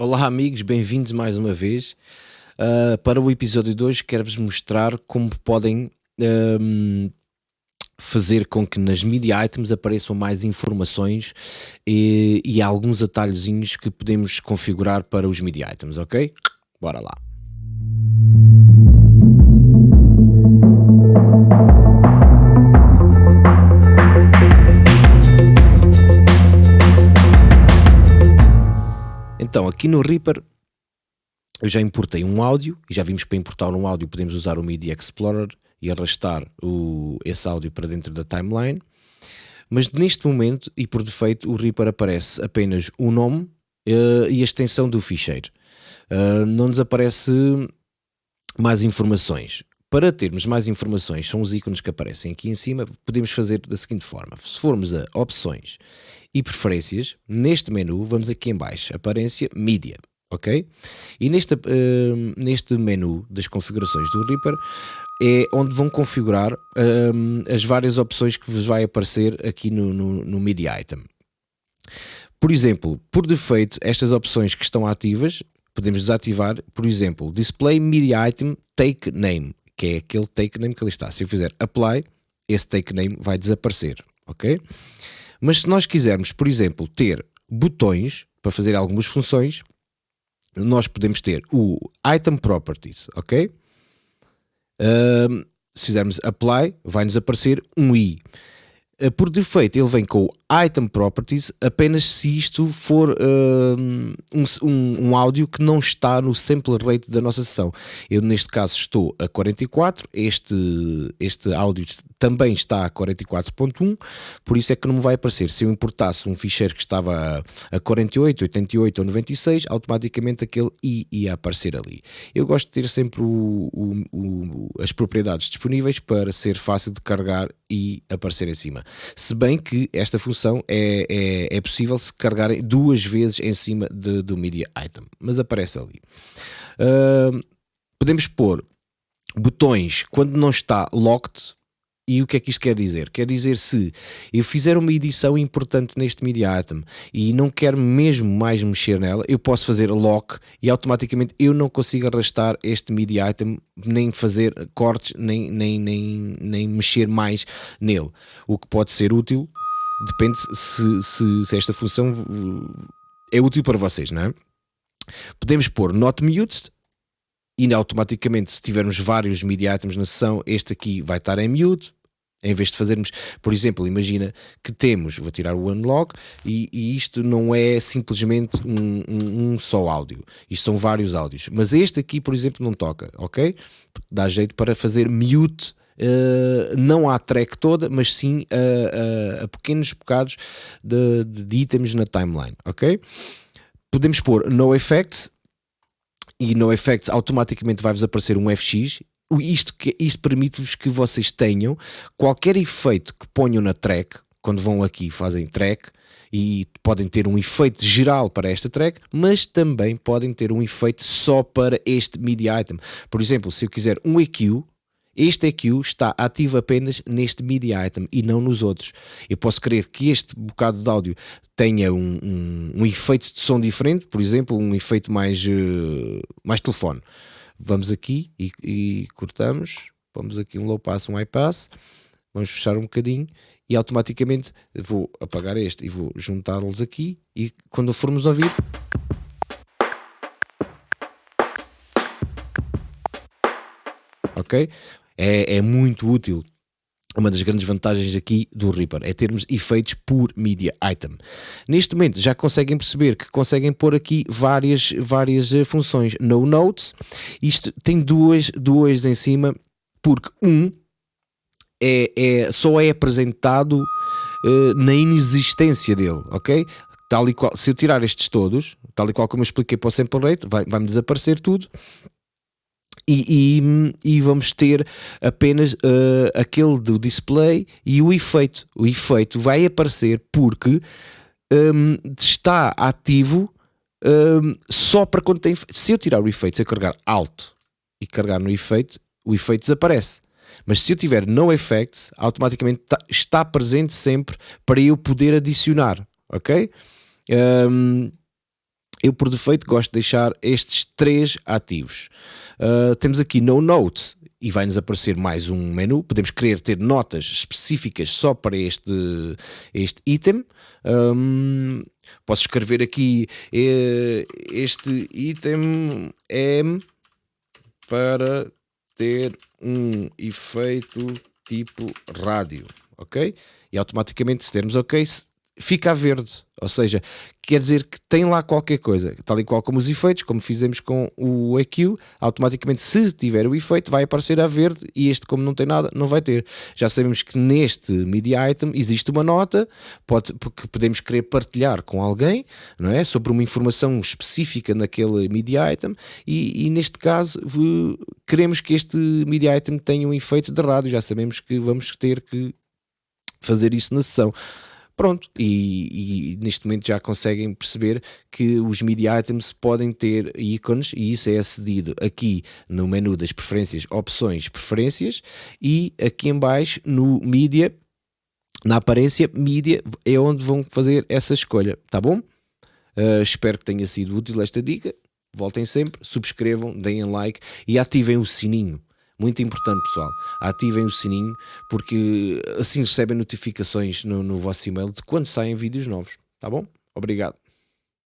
Olá amigos, bem-vindos mais uma vez. Uh, para o episódio 2 quero-vos mostrar como podem um, fazer com que nas media items apareçam mais informações e, e alguns atalhozinhos que podemos configurar para os media items, ok? Bora lá. Então, aqui no Reaper eu já importei um áudio e já vimos para importar um áudio podemos usar o Media Explorer e arrastar o, esse áudio para dentro da timeline. Mas neste momento e por defeito o Reaper aparece apenas o nome uh, e a extensão do ficheiro. Uh, não nos aparece mais informações. Para termos mais informações, são os ícones que aparecem aqui em cima, podemos fazer da seguinte forma. Se formos a opções e preferências, neste menu, vamos aqui em baixo, aparência Media ok? E neste, uh, neste menu das configurações do Reaper é onde vão configurar uh, as várias opções que vos vai aparecer aqui no, no, no Media Item. Por exemplo, por defeito, estas opções que estão ativas, podemos desativar, por exemplo, Display Media Item Take Name, que é aquele take name que ali está. Se eu fizer Apply, esse take name vai desaparecer, ok? Mas se nós quisermos, por exemplo, ter botões para fazer algumas funções, nós podemos ter o Item Properties, ok? Um, se fizermos Apply, vai-nos aparecer um i. Uh, por defeito, ele vem com Item Properties apenas se isto for um, um, um, áudio que não está no sample rate da nossa sessão. Eu, neste caso, estou a 44, este, este áudio também está a 44.1, por isso é que não me vai aparecer. Se eu importasse um ficheiro que estava a 48, 88 ou 96, automaticamente aquele i ia aparecer ali. Eu gosto de ter sempre o, o, o, as propriedades disponíveis para ser fácil de carregar e aparecer em cima. Se bem que esta função é, é, é possível se carregarem duas vezes em cima de, do media item, mas aparece ali. Uh, podemos pôr botões quando não está locked e o que é que isto quer dizer? Quer dizer se eu fizer uma edição importante neste media item e não quero mesmo mais mexer nela, eu posso fazer lock e automaticamente eu não consigo arrastar este media item, nem fazer cortes, nem, nem, nem, nem mexer mais nele. O que pode ser útil, depende se, se, se esta função é útil para vocês, não é? Podemos pôr not muted e automaticamente se tivermos vários media items na sessão, este aqui vai estar em mute, em vez de fazermos, por exemplo, imagina que temos, vou tirar o unlock e, e isto não é simplesmente um, um, um, só áudio, isto são vários áudios, mas este aqui, por exemplo, não toca, ok? Dá jeito para fazer mute, uh, não à track toda, mas sim a, a, a pequenos bocados de, de, de itens na timeline, ok? Podemos pôr no effects e no effects automaticamente vai-vos aparecer um FX isto, isto permite-vos que vocês tenham qualquer efeito que ponham na track, quando vão aqui fazem track, e podem ter um efeito geral para esta track, mas também podem ter um efeito só para este MIDI item. Por exemplo, se eu quiser um EQ, este EQ está ativo apenas neste MIDI item e não nos outros. Eu posso querer que este bocado de áudio tenha um, um, um efeito de som diferente, por exemplo, um efeito mais, uh, mais telefone vamos aqui e, e cortamos, vamos aqui um low pass, um high pass, vamos fechar um bocadinho e automaticamente vou apagar este e vou juntá-los aqui e quando formos ouvir ok? É, é muito útil uma das grandes vantagens aqui do Reaper é termos efeitos por media item. Neste momento já conseguem perceber que conseguem pôr aqui várias, várias eh, funções. No Notes, isto tem duas, duas em cima, porque um é, é, só é apresentado uh, na inexistência dele, ok? Tal e qual, se eu tirar estes todos, tal e qual como eu expliquei para o sample rate, vai-me vai desaparecer tudo e, e, e, vamos ter apenas uh, aquele do display e o efeito. O efeito vai aparecer porque um, está ativo um, só para quando tem. Se eu tirar o efeito, se eu carregar Alt e carregar no efeito, o efeito desaparece. Mas se eu tiver no effects, automaticamente tá, está presente sempre para eu poder adicionar, ok? Um, eu por defeito gosto de deixar estes três ativos. Uh, temos aqui No Note e vai-nos aparecer mais um menu. Podemos querer ter notas específicas só para este, este item. Um, posso escrever aqui eh, este item é para ter um efeito tipo rádio, ok? E automaticamente se dermos ok, fica a verde, ou seja, quer dizer que tem lá qualquer coisa, tal e qual como os efeitos, como fizemos com o EQ, automaticamente se tiver o efeito vai aparecer a verde e este como não tem nada, não vai ter. Já sabemos que neste media item existe uma nota, pode, que podemos querer partilhar com alguém, não é? Sobre uma informação específica naquele media item e, e neste caso queremos que este media item tenha um efeito de rádio, já sabemos que vamos ter que fazer isso na sessão. Pronto, e, e, neste momento já conseguem perceber que os media items podem ter ícones e isso é acedido aqui no menu das preferências, opções, preferências e aqui em baixo no media, na aparência media é onde vão fazer essa escolha, tá bom? Uh, espero que tenha sido útil esta dica. Voltem sempre, subscrevam, deem like e ativem o sininho muito importante, pessoal. Ativem o sininho, porque assim recebem notificações no, no vosso e-mail de quando saem vídeos novos. Tá bom? Obrigado.